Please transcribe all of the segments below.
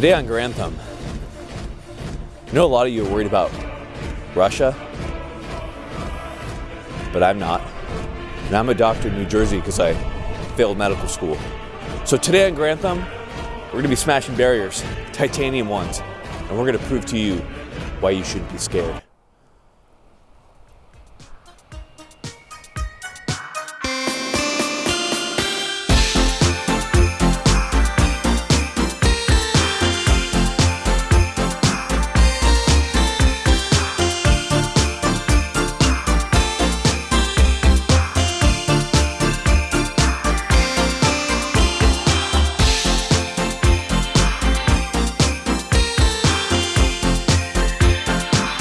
Today on Garand Thumb, I know a lot of you are worried about Russia, but I'm not. And I'm a doctor in New Jersey because I failed medical school. So today on Garand Thumb, we're gonna be smashing barriers, titanium ones, and we're gonna prove to you why you shouldn't be scared.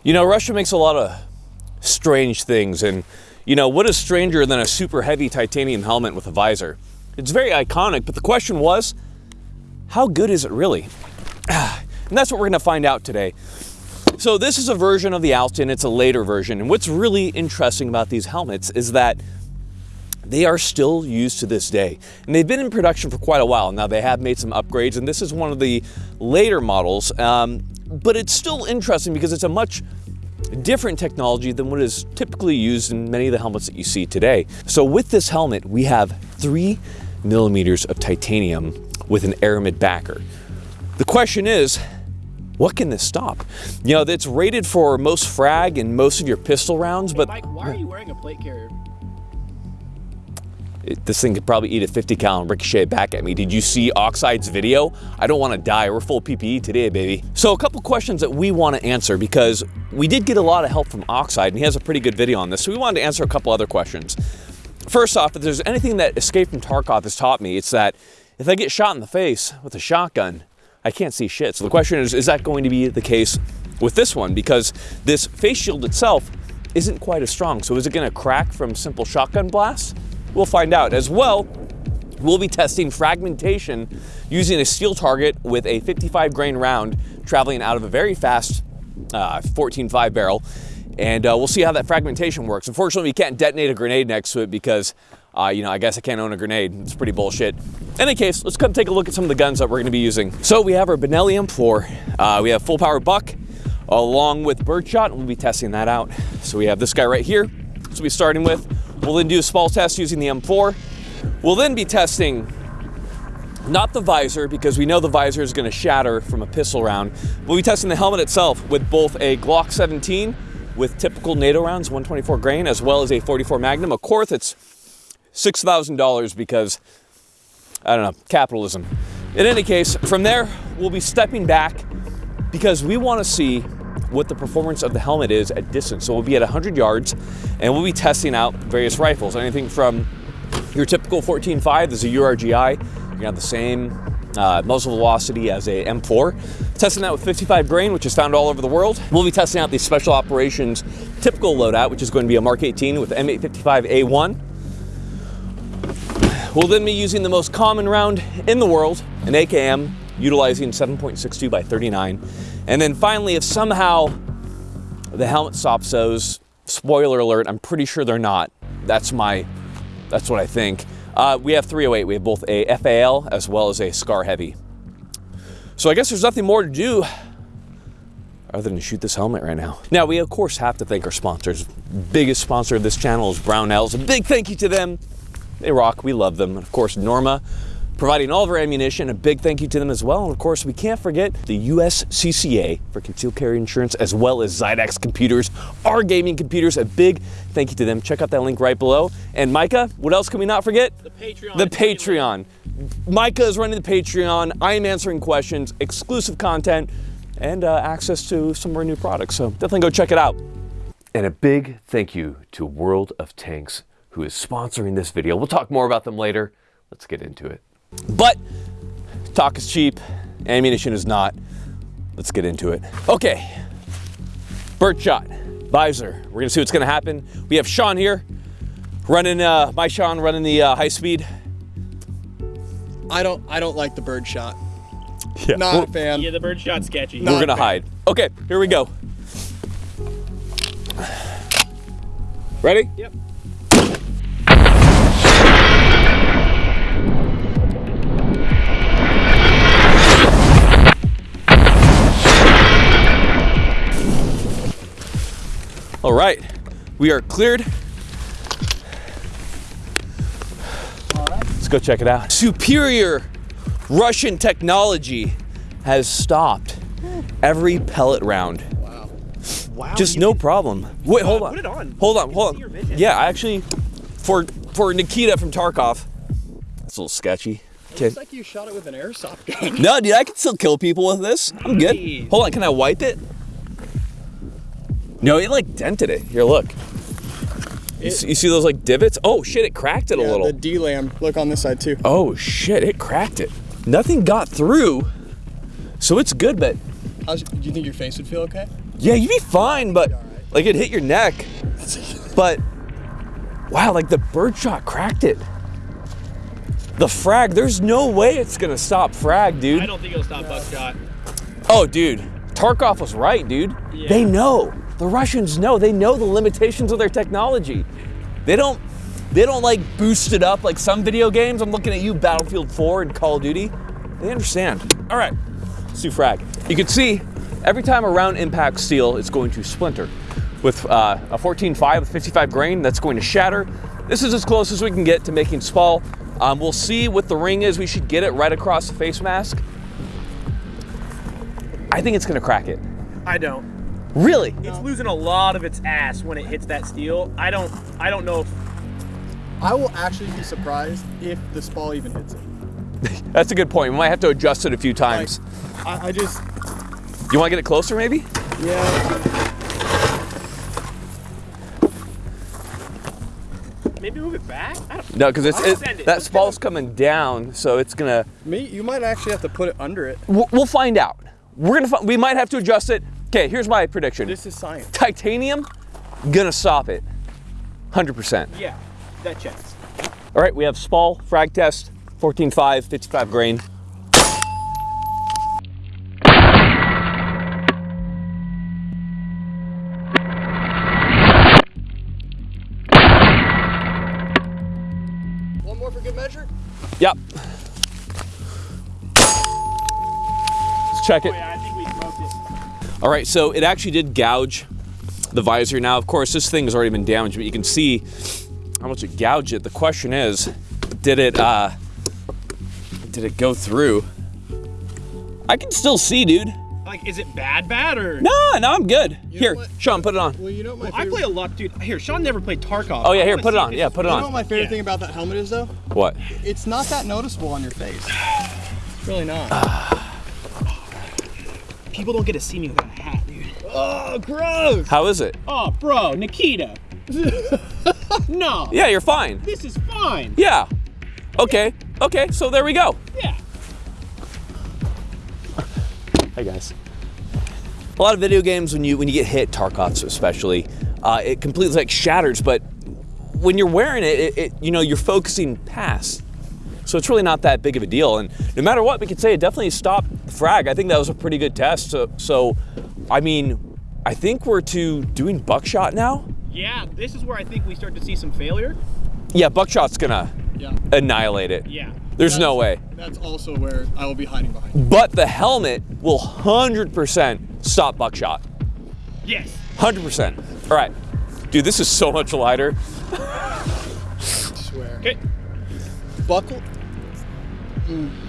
You know, Russia makes a lot of strange things, and you know, what is stranger than a super heavy titanium helmet with a visor? It's very iconic, but the question was, how good is it really? And that's what we're gonna find out today. So this is a version of the Altyn, it's a later version, and what's really interesting about these helmets is that they are still used to this day. And they've been in production for quite a while. Now they have made some upgrades, and this is one of the later models, um, but it's still interesting because it's a much different technology than what is typically used in many of the helmets that you see today. So with this helmet, we have three millimeters of titanium with an aramid backer. The question is, what can this stop? You know, it's rated for most frag and most of your pistol rounds, Hey, but Mike, why are you wearing a plate carrier? It- this thing could probably eat a 50 cal and ricochet back at me. Did you see Oxide's video? I don't want to die. We're full PPE today, baby. So a couple questions that we want to answer because we did get a lot of help from Oxide and he has a pretty good video on this. So we wanted to answer a couple other questions. First off, if there's anything that Escape from Tarkov has taught me, it's that if I get shot in the face with a shotgun, I can't see shit. So the question is, is that going to be the case with this one? Because this face shield itself isn't quite as strong. So is it gonna crack from simple shotgun blasts? We'll find out. As well, we'll be testing fragmentation using a steel target with a 55 grain round traveling out of a very fast uh, 14.5 barrel. And uh, we'll see how that fragmentation works. Unfortunately, we can't detonate a grenade next to it because, uh, you know, I guess I can't own a grenade. It's pretty bullshit. In any case, let's come take a look at some of the guns that we're gonna be using. So we have our Benelli M4. Uh, we have full power buck along with birdshot, we'll be testing that out. So we have this guy right here. So we'll be starting with. We'll then do a small test using the M4. We'll then be testing not the visor because we know the visor is going to shatter from a pistol round. We'll be testing the helmet itself with both a Glock 17 with typical NATO rounds, 124 grain, as well as a 44 Magnum. Of course, it's $6,000 because, I don't know, capitalism. In any case, from there, we'll be stepping back because we want to see what the performance of the helmet is at distance. So we'll be at 100 yards and we'll be testing out various rifles. Anything from your typical 14.5 is a URGI. Gonna have the same uh, muzzle velocity as a M4. Testing that with 55 grain, which is found all over the world. We'll be testing out the special operations typical loadout, which is going to be a Mark 18 with M855A1. We'll then be using the most common round in the world, an AKM, utilizing 7.62 by 39. And then finally, if somehow the helmet stops those, spoiler alert, I'm pretty sure they're not. That's my, that's what I think. Uh, we have 308, we have both a FAL as well as a SCAR Heavy. So I guess there's nothing more to do other than shoot this helmet right now. Now, we of course have to thank our sponsors. Biggest sponsor of this channel is Brownells. A big thank you to them. They rock, we love them. And of course, Norma, providing all of our ammunition. A big thank you to them as well. And of course, we can't forget the USCCA for concealed carry insurance, as well as Xidax computers, our gaming computers. A big thank you to them. Check out that link right below. And Micah, what else can we not forget? The Patreon. The Patreon. Micah is running the Patreon. I am answering questions, exclusive content, and uh, access to some of our new products. So definitely go check it out. And a big thank you to World of Tanks, who is sponsoring this video. We'll talk more about them later. Let's get into it. But talk is cheap, ammunition is not. Let's get into it. Okay, bird shot, visor. We're gonna see what's gonna happen. We have Sean here, running, uh, my Sean running the uh, high speed. I don't I don't like the bird shot. Yeah. Not a fan. Yeah, the bird shot's sketchy. No. We're gonna hide. Okay, here we go. Ready? Yep. We are cleared. Let's go check it out. Superior Russian technology has stopped every pellet round. Wow. Wow. Just no can- problem. Wait, hold on. Put it on. Hold on, hold on. Yeah, I actually, for for Nikita from Tarkov, that's a little sketchy. Okay. Looks like you shot it with an airsoft gun. No, dude, I can still kill people with this. I'm good. Hold on, can I wipe it? No, it like dented it. Here, look. You It- see, you see those like divots? Oh shit, it cracked it a little. the D-lam. Look on this side too. oh shit, it cracked it. Nothing got through, so it's good. But How's, do you think your face would feel okay? yeah, you'd be fine. But like it hit your neck. But wow, like the birdshot cracked it. The frag, there's no way it's gonna stop frag, dude. I don't think it'll stop buckshot. Oh, dude, Tarkov was right, dude. Yeah. They know. The Russians know. They know the limitations of their technology. They don't. They don't like boost it up like some video games. I'm looking at you, Battlefield 4 and Call of Duty. They understand. All right, let's. You can see every time a round impacts steel, it's going to splinter. With uh, a 14.5 with 55 grain, that's going to shatter. This is as close as we can get to making spall. Um, we'll see what the ring is. We should get it right across the face mask. I think it's gonna crack it. I don't. Really? It's losing a lot of its ass when it hits that steel. I don't. I don't know if. I will actually be surprised if the spall even hits it. That's a good point. We might have to adjust it a few Like, times. I, I just, you wanna get it closer maybe? yeah. Maybe move it back. I don't. No, because it's I'll it, it. that Let's spall's coming down, so it's gonna. Me, you might actually have to put it under it. We'll, we'll find out. We're gonna. fi- We might have to adjust it. Okay, here's my prediction. This is science. Titanium, gonna stop it. Hundred percent. Yeah, that checks. All right, we have Spall frag test, 14.5, 55 grain. One more for good measure. Yep. Let's check it. Oh, All right, so it actually did gouge the visor. Now, of course, this thing has already been damaged, but you can see how much it gouged it. The question is, did it uh, did it go through? I can still see, dude. Like, is it bad, bad or? No, no, I'm good. You Here, what? Sean, put it on. Well, you know what my Well, I play a lot, dude. Here, Sean never played Tarkov. Oh yeah, here, put it on. if Yeah, put it on. you know what my favorite Yeah. thing about that helmet is though? What? It's not that noticeable on your face. It's really not. People don't get to see me without a hat, dude. Oh, gross. How is it? Oh, bro, Nikita. no. Yeah, you're fine. This is fine. Yeah. Okay. Okay. So there we go. Yeah. Hi guys. A lot of video games, when you when you get hit, Tarkovs especially, uh, it completely like shatters. But when you're wearing it, it, it, you know, you're focusing past. So it's really not that big of a deal. And no matter what, we could say it definitely stopped the frag. I think that was a pretty good test. So, so I mean, I think we're to doing buckshot now. Yeah, this is where I think we start to see some failure. Yeah, buckshot's gonna yeah. annihilate it. Yeah. There's no way. That's also where I will be hiding behind. But the helmet will 100% stop buckshot. Yes. 100%. All right. Dude, this is so much lighter. I swear. Okay. Buckle. Mm.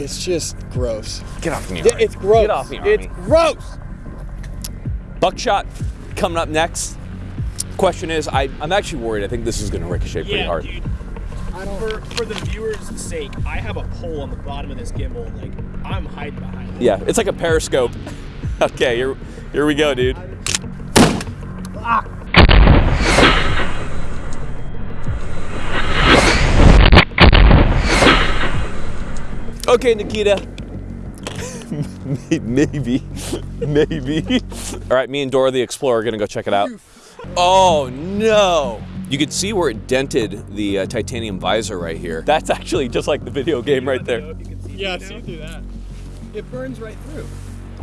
It's just gross. Get off me. It's gross. Get off me, It's Army. gross. Buckshot coming up next. Question is, I, I'm actually worried. I think this is going to ricochet pretty Yeah, hard. dude. For, for the viewers' sake, I have a pole on the bottom of this gimbal. Like, I'm hiding behind it. Yeah, it's like a periscope. okay, here, here we go, dude. Ah. Okay, Nikita. maybe, maybe. All right, me and Dora the Explorer are gonna go check it out. Oh no! You can see where it dented the uh, titanium visor right here. That's actually just like the video game right there. If you can see Yeah, see through that. It burns right through.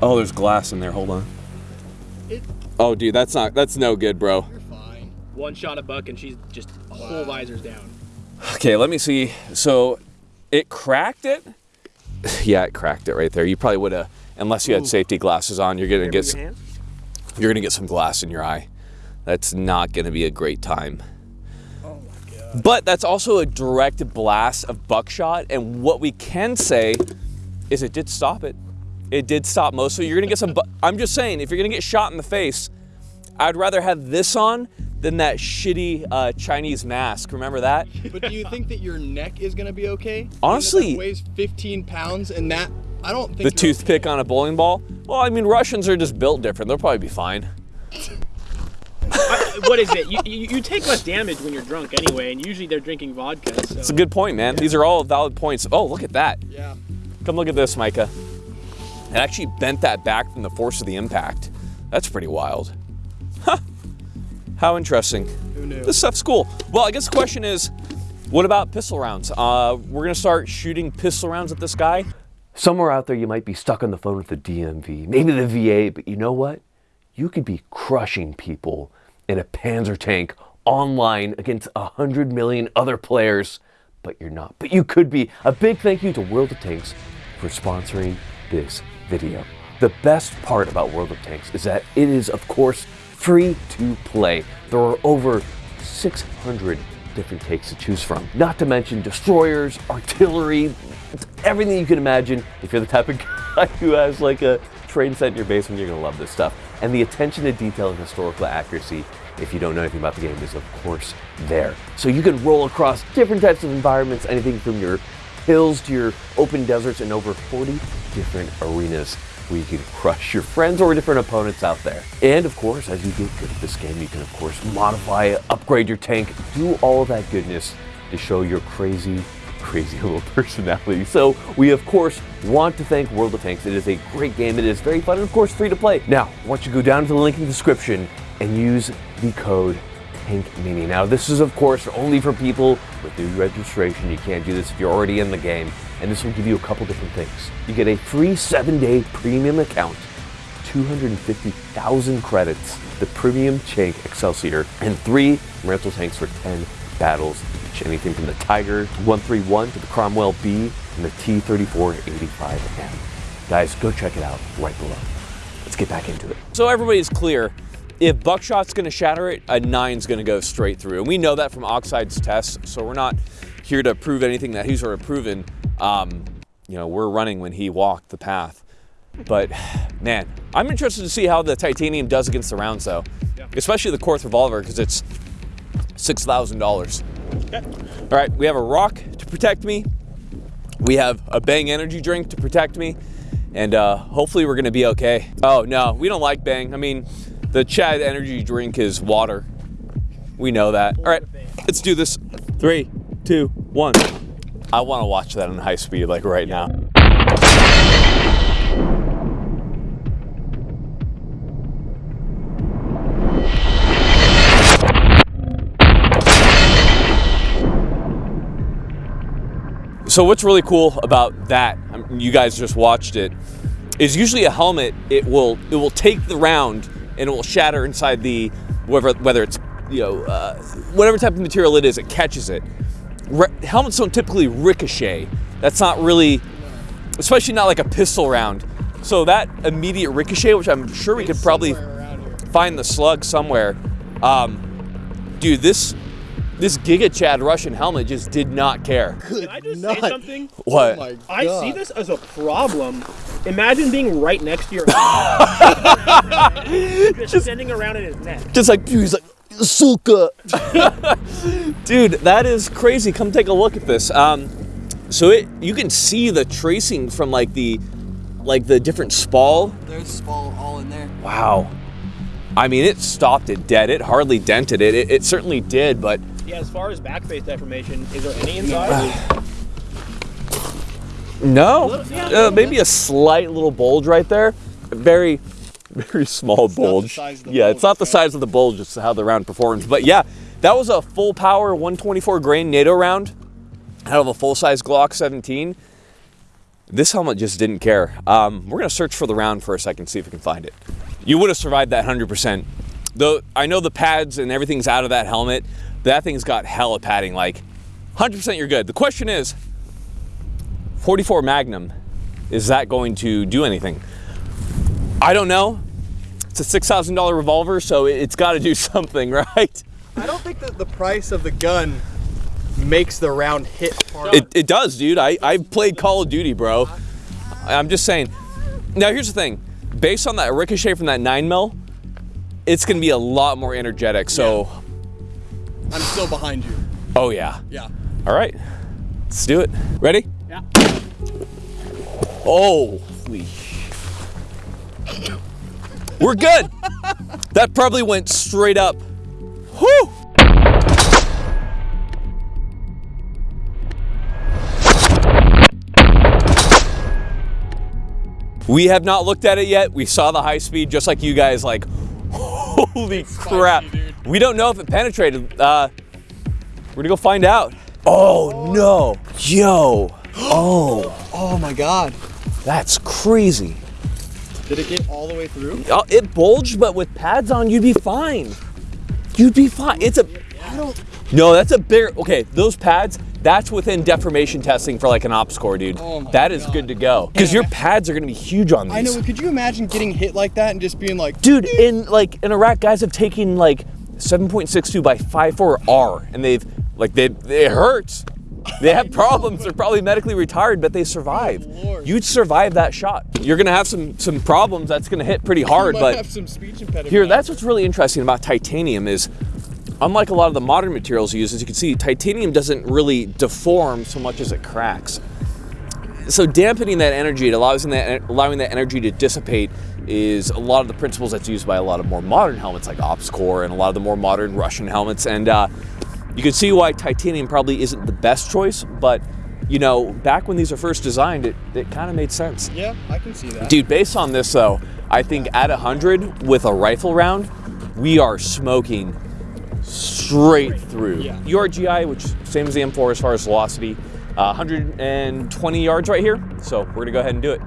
Oh, there's glass in there. Hold on. It. Oh, dude, that's not. That's no good, bro. You're fine. One shot a buck and she's just whole visors down. Okay, let me see. So, it cracked it. Yeah, it cracked it right there. You probably would have, unless you had Ooh. safety glasses on. You're gonna get. your hand. you're gonna get some glass in your eye. That's not gonna be a great time. Oh my god. But that's also a direct blast of buckshot. And what we can say is it did stop it. It did stop most. So you're gonna get some. Bu- I'm just saying, if you're gonna get shot in the face, I'd rather have this on than that shitty uh, Chinese mask. Remember that? But do you think that your neck is gonna be okay? Honestly- that weighs 15 pounds, and that I don't think The you're toothpick on a bowling ball. Well, I mean, Russians are just built different. They'll probably be fine. I, what is it? You, you, you take less damage when you're drunk anyway, and usually they're drinking vodka. So. It's a good point, man. These are all valid points. Oh, look at that. Yeah. Come look at this, Micah. It actually bent that back from the force of the impact. That's pretty wild. Huh. How interesting. Who knew? This stuff's cool. Well, I guess the question is, what about pistol rounds? Uh, we're gonna start shooting pistol rounds at this guy. Somewhere out there, you might be stuck on the phone with the DMV, maybe the VA, but you know what? You could be crushing people in a Panzer tank online against a hundred million other players, but you're not. But you could be. A big thank you to World of Tanks for sponsoring this video. The best part about World of Tanks is that it is, of course, free to play. There are over 600 different takes to choose from. Not to mention destroyers, artillery, everything you can imagine. If you're the type of guy who has like a train set in your basement, you're gonna love this stuff. And the attention to detail and historical accuracy, if you don't know anything about the game, is of course there. So you can roll across different types of environments, anything from your hills to your open deserts and over 40 different arenas where you can crush your friends or different opponents out there. And of course, as you get good at this game, you can of course modify, upgrade your tank, do all of that goodness to show your crazy, crazy little personality. So we of course want to thank World of Tanks. It is a great game. It is very fun and of course free to play. Now, don't you go down to the link in the description and use the code Tank Mini. Now, this is of course only for people with new registration. You can't do this if you're already in the game. And this will give you a couple different things. You get a free seven day premium account, 250,000 credits, the premium Tank Excelsior, and three rental tanks for 10 battles each. Anything from the Tiger 131 to the Cromwell B and the T3485M. Guys, go check it out right below. Let's get back into it. So everybody's clear. If buckshot's gonna shatter it, a nine's gonna go straight through. And we know that from Oxide's tests, so we're not here to prove anything that he's already proven. Um, you know, we're running when he walked the path. But man, I'm interested to see how the titanium does against the rounds though. Especially the Korth revolver, because it's six thousand dollars. All right, we have a rock to protect me. We have a Bang energy drink to protect me, and uh, hopefully we're gonna be okay. Oh no, we don't like Bang. I mean, the Chad energy drink is water. We know that. All right, let's do this. Three, two, one. I want to watch that in high speed, like right now. So what's really cool about that, um, you guys just watched it, is usually a helmet, it will it will take the round and it will shatter inside the, whether, whether it's, you know, uh, whatever type of material it is, it catches it. Re- helmets don't typically ricochet. That's not really, especially not like a pistol round. So that immediate ricochet, which I'm sure we could probably Somewhere around here. find the slug somewhere. Um, dude, this this Giga Chad Russian helmet just did not care. Can I just Not- say something? What? Oh I see this as a problem. Imagine being right next to your just sending around in his neck. just like dude, he's like Sulka. dude, that is crazy. Come take a look at this. Um, so it you can see the tracing from like the like the different spall. There's spall all in there. Wow. I mean, it stopped it dead. It hardly dented it. It, it certainly did, but Yeah, as far as back face deformation, is there any inside? no. Little- yeah, a Uh, little maybe a slight little bulge right there. Very, very small the bulge. size of the yeah, bulge, it's not the size of the bulge. It's how the round performs. But yeah, that was a full power 124 grain NATO round out of a full size Glock 17. This helmet just didn't care. Um, we're gonna search for the round for a second, see if we can find it. You would have survived that 100%. Though I know the pads and everything's out of that helmet, that thing's got hella padding. Like 100% you're good. The question is, 44 Magnum, is that going to do anything? I don't know. It's a six thousand dollar revolver, so it- it's got to do something, right? I don't think that the price of the gun makes the round hit hard. It, it does, dude. I I've played Call of Duty, bro. I'm just saying. Now here's the thing. Based on that ricochet from that nine mil, it's gonna be a lot more energetic. So, I'm still behind you. oh yeah. Yeah. All right, let's do it. Ready? Yeah. Oh, holy. We're good. that probably went straight up. Whew. We have not looked at it yet. We saw the high speed just like you guys like, holy crap. dude. We don't know if it penetrated. Uh, we're gonna go find out. Oh no, yo, oh, Oh my god. that's crazy. Did it get all the way through? Uh, It bulged, but with pads on, you'd be fine. You'd be fine. It's a, I don't. no, that's a bigger, okay, those pads, that's within deformation testing for like an op score, dude. Oh that is God. good to go. Because your pads are gonna be huge on these. I know. but Could you imagine getting hit like that and just being like, Dude, in like in Iraq, guys have taken like 7.62 by 5.4 R, and they've like they it hurts. They have problems. They're probably medically retired, but they survive. Lord. You'd survive that shot. You're gonna have some some problems. That's gonna hit pretty hard, but have some speech impediment. here, that's what's really interesting about titanium is, unlike a lot of the modern materials used, as you can see, titanium doesn't really deform so much as it cracks. So dampening that energy, it allows that allowing that energy to dissipate, is a lot of the principles that's used by a lot of more modern helmets like OpsCore and a lot of the more modern Russian helmets. And uh, you can see why titanium probably isn't the best choice, but you know, back when these were first designed, it, it kind of made sense. Yeah, I can see that. Dude, based on this though, I think at 100 with a rifle round, we are smoking straight through. Yeah. URGI, which same as the M4 as far as velocity, uh, 120 yards right here. So we're gonna go ahead and do it.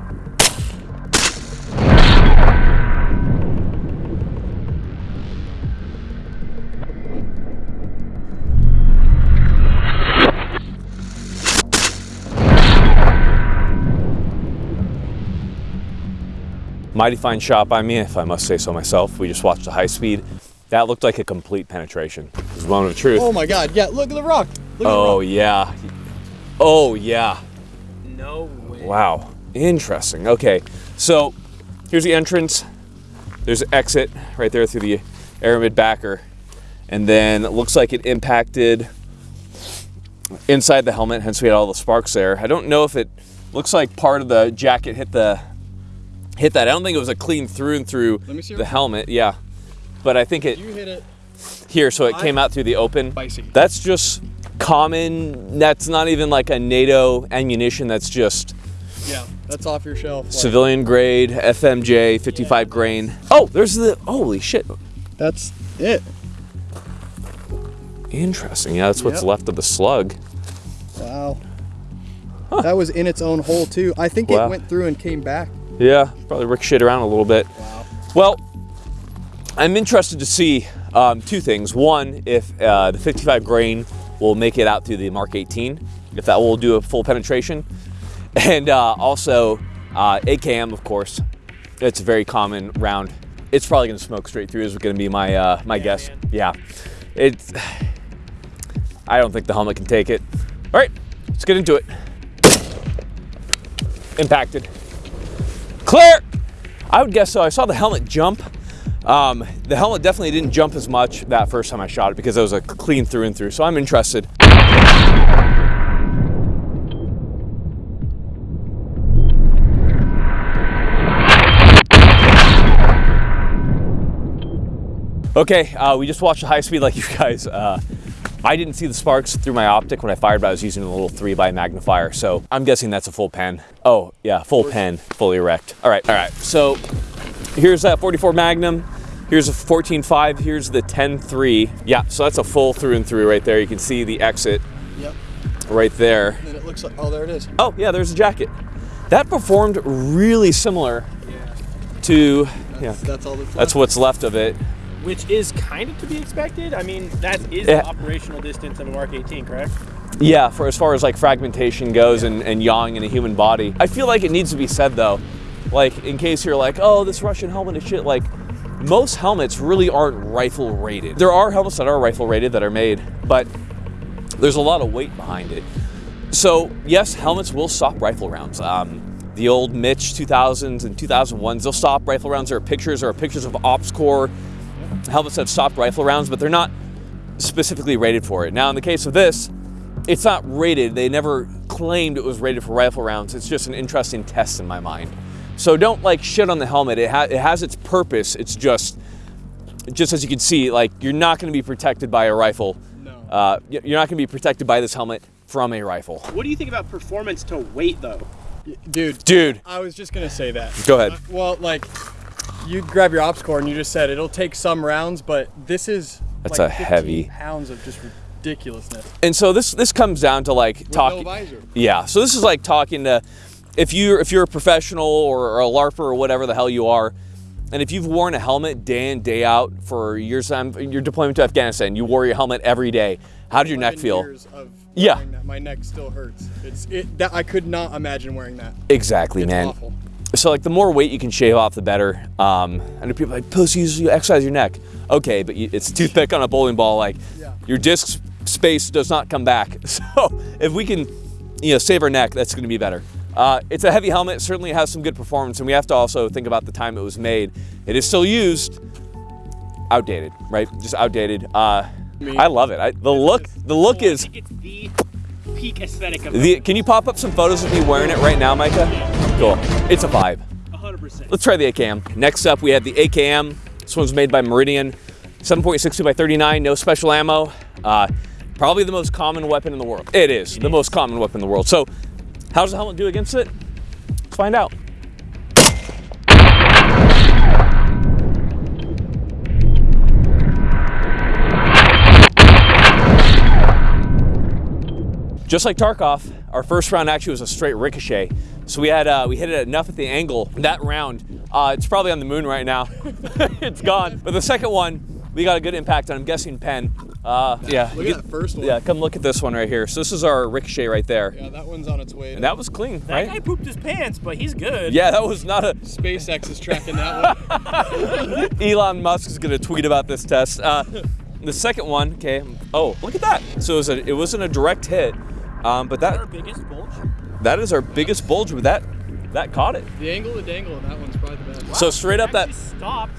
Mighty fine shot by me, if I must say so myself. We just watched the high speed. That looked like a complete penetration. It was a moment of truth. Oh my god. Yeah. Look at the rock. Look at Oh the rock. yeah. Oh yeah. No way. Wow. Interesting. Okay. So here's the entrance. There's an exit right there through the aramid backer. And then it looks like it impacted inside the helmet, hence we had all the sparks there. I don't know if it looks like part of the jacket hit the hit that. I don't think it was a clean through and through Let me see the helmet. Yeah. But I think it You hit it. here, so it came out through the open. Spicy. That's just common. That's not even like a NATO ammunition. That's just Yeah. That's off your shelf. like- civilian grade FMJ 55 grain. Oh, there's the holy shit. That's it. Interesting. Yeah, that's what's Yep. left of the slug. Wow. That was in its own hole too. I think Wow. it went through and came back. Yeah, probably ricocheted around a little bit. Wow. Well, I'm interested to see um, two things. One, if uh, the 55 grain will make it out through the Mark 18, if that will do a full penetration. And uh, also, uh, AKM, of course, it's a very common round. It's probably going to smoke straight through, is going to be my uh, my guess. man. Yeah, it's. I don't think the helmet can take it. All right, let's get into it. Impacted. Clear. I would guess so. I saw the helmet jump. Um, the helmet definitely didn't jump as much that first time I shot it because it was a clean through and through. So I'm interested. Okay, uh, we just watched the high speed like you guys. Uh, I didn't see the sparks through my optic when I fired, but I was using a little three by magnifier. So I'm guessing that's a full pen. Oh yeah, full pen, fully erect. All right, all right. So here's that 44 Magnum. Here's a 14.5. Here's the 10.3. Yeah, so that's a full through and through right there. You can see the exit Yep. right there. And it looks like oh there it is. Oh yeah, there's a jacket. That performed really similar yeah. to yeah. That's all that's That's what's left of it. Which is kind of to be expected. I mean, that is Yeah. the operational distance of a Mark 18, correct? Yeah, for as far as like fragmentation goes and, and yawing in a human body. I feel like it needs to be said though, like in case you're like, oh, this Russian helmet is shit, like most helmets really aren't rifle rated. There are helmets that are rifle rated that are made, but there's a lot of weight behind it. So yes, helmets will stop rifle rounds. Um, the old MICH 2000s and 2001s, they'll stop rifle rounds. There are pictures, there are pictures of OpsCore helmets that stopped rifle rounds, but they're not specifically rated for it. Now, in the case of this, it's not rated. They never claimed it was rated for rifle rounds. It's just an interesting test in my mind. So don't like shit on the helmet. It, ha it has its purpose. It's just, just as you can see, like you're not going to be protected by a rifle. No. Uh, you're not going to be protected by this helmet from a rifle. What do you think about performance to weight though? Dude, Dude, I was just gonna say that. go ahead. Uh, well, like, you grab your ops core and you just said it'll take some rounds, but this is That's like a heavy- pounds of just ridiculousness. And so this this comes down to like talking. no. Yeah. So this is like talking to if you if you're a professional or, or a larper or whatever the hell you are, and if you've worn a helmet day in day out for years, time your deployment to Afghanistan, you wore your helmet every day. How did your neck feel? years of Yeah. My neck still hurts. It's it. That I could not imagine wearing that. Exactly, It's man. awful. So like the more weight you can shave off, the better. Um, I know people are like pussies, you exercise your neck. Okay, but you, it's too thick on a bowling ball. Like Yeah. your disc space does not come back. So if we can, you know, save our neck, that's going to be better. Uh, it's a heavy helmet. Certainly has some good performance, and we have to also think about the time it was made. It is still used. Outdated, right? Just outdated. Uh, Me. I love it. I, the look, the look I is. Think it's the peak aesthetic of The, can you pop up some photos of me wearing it right now, Micah? Cool. It's a vibe. 100%. Let's try the AKM. Next up, we have the AKM. This one's made by Meridian. 7.62 by 39, no special ammo. Uh, probably the most common weapon in the world. It is the most common weapon in the world. So, how does the helmet do against it? Let's find out. Just like Tarkov, our first round actually was a straight ricochet. So we had uh, we hit it enough at the angle that round. Uh, it's probably on the moon right now. it's gone. But the second one, we got a good impact on. I'm guessing Penn. Uh, yeah. Look you at that first one. Yeah, come look at this one right here. So this is our ricochet right there. Yeah, that one's on its way. And that was clean, That guy right? pooped his pants, but he's good. Yeah, that was not a. SpaceX is tracking that one. Elon Musk is gonna tweet about this test. Uh, the second one, okay. Oh, look at that. So it, was a, it wasn't a direct hit, um, but Our that biggest bulge. that is our biggest bulge. But that that caught it. the angle of the dangle on that one's probably the best. So straight up that. Stopped.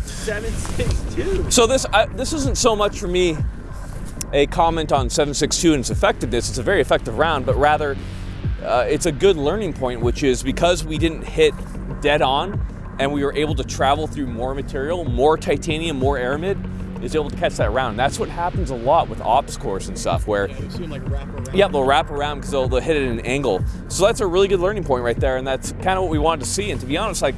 762. So this I, this isn't so much for me a comment on 7.62 and its effectiveness. It's a very effective round, but rather uh, it's a good learning point, which is because we didn't hit dead on and we were able to travel through more material, more titanium, more aramid, is able to catch that round. That's what happens a lot with ops course and stuff, where Yeah, seen like wrap around. yeah, they'll wrap around because they'll, they'll hit it at an angle. So that's a really good learning point right there, and that's kind of what we wanted to see. And to be honest, like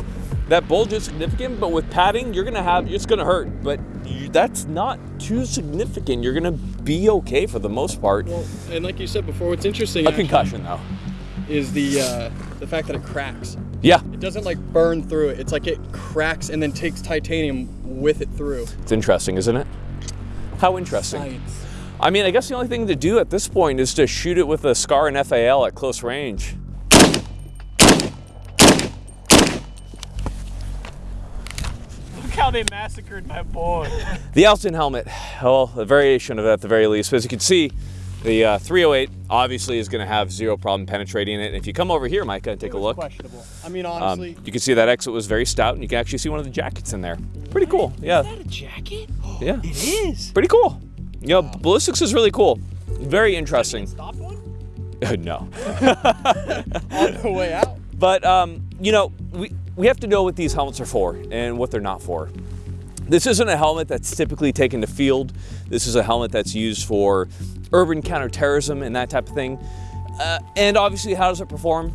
that bulge is significant, but with padding, you're gonna have it's gonna hurt, but you, that's not too significant. You're gonna be okay for the most part. Well, and like you said before, what's interesting A actually concussion though. is the uh, the fact that it cracks. Yeah, It doesn't like burn through it. It's like it cracks and then takes titanium with it through. it's interesting, isn't it? How interesting. Science. I mean, I guess the only thing to do at this point is to shoot it with a SCAR and FAL at close range. Look how they massacred my boy. The Altyn helmet, well, a variation of it at the very least. But as you can see, the uh, 308 obviously is going to have zero problem penetrating it. And if you come over here, Micah, and take a look, Questionable. I mean, um, honestly, you can see that exit was very stout, and you can actually see one of the jackets in there. Pretty cool, yeah, Is that a jacket? yeah, It is. pretty cool. You know, ballistics is really cool, very interesting. Stopped one? no, on the way out. but um, you know, we we have to know what these helmets are for and what they're not for. This isn't a helmet that's typically taken to field. This is a helmet that's used for urban counterterrorism and that type of thing. Uh, and obviously, how does it perform?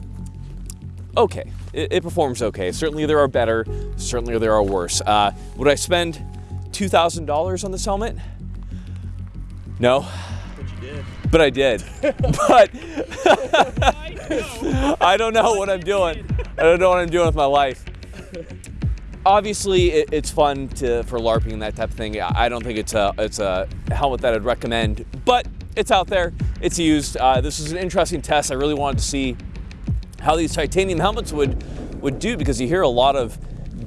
Okay, it, it performs okay. Certainly, there are better. Certainly, there are worse. Uh, would I spend two thousand dollars on this helmet? No, But you did. but I did. but I. I don't know what I'm doing. I don't know what I'm doing with my life. Obviously, it, it's fun to for LARPing and that type of thing. I don't think it's a it's a helmet that I'd recommend, but it's out there. It's used. Uh, this is an interesting test. I really wanted to see how these titanium helmets would would do because you hear a lot of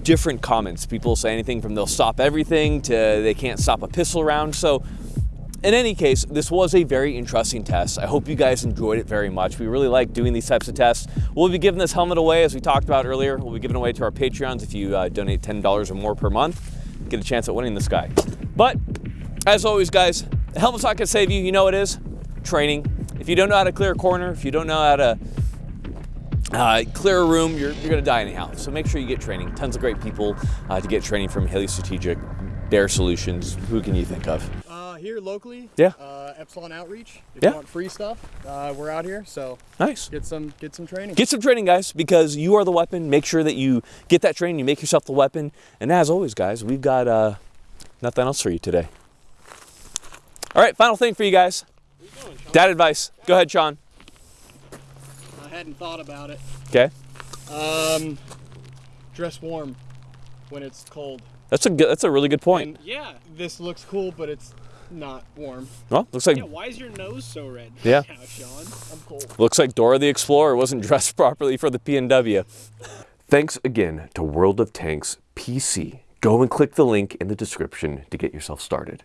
different comments. People say anything from they'll stop everything to they can't stop a pistol round. So in any case, this was a very interesting test. I hope you guys enjoyed it very much. We really like doing these types of tests. We'll be giving this helmet away, as we talked about earlier. We'll be giving away to our Patreons if you uh, donate $10 or more per month. Get a chance at winning this guy. But as always, guys, the helmet's not gonna save you. You know it is training. If you don't know how to clear a corner, if you don't know how to uh, clear a room, you're, you're gonna die anyhow. So make sure you get training. Tons of great people uh, to get training from Haley Strategic, Bear Solutions. Who can you think of? Here locally, Yeah. uh, Epsilon Outreach. If Yeah. you want free stuff, uh, we're out here, so Nice. get some get some training. Get some training, guys, because you are the weapon. Make sure that you get that training, you make yourself the weapon. And as always, guys, we've got uh, nothing else for you today. All right, final thing for you guys. Dad advice. Go ahead, Sean. I hadn't thought about it. Okay. Um, dress warm when it's cold. That's a good, that's a really good point. And yeah, this looks cool, but it's not warm. Well, looks like Yeah, why is your nose so red? Yeah. now, Sean. I'm cold. looks like Dora the Explorer wasn't dressed properly for the PNW. Thanks again to World of Tanks PC. Go and click the link in the description to get yourself started.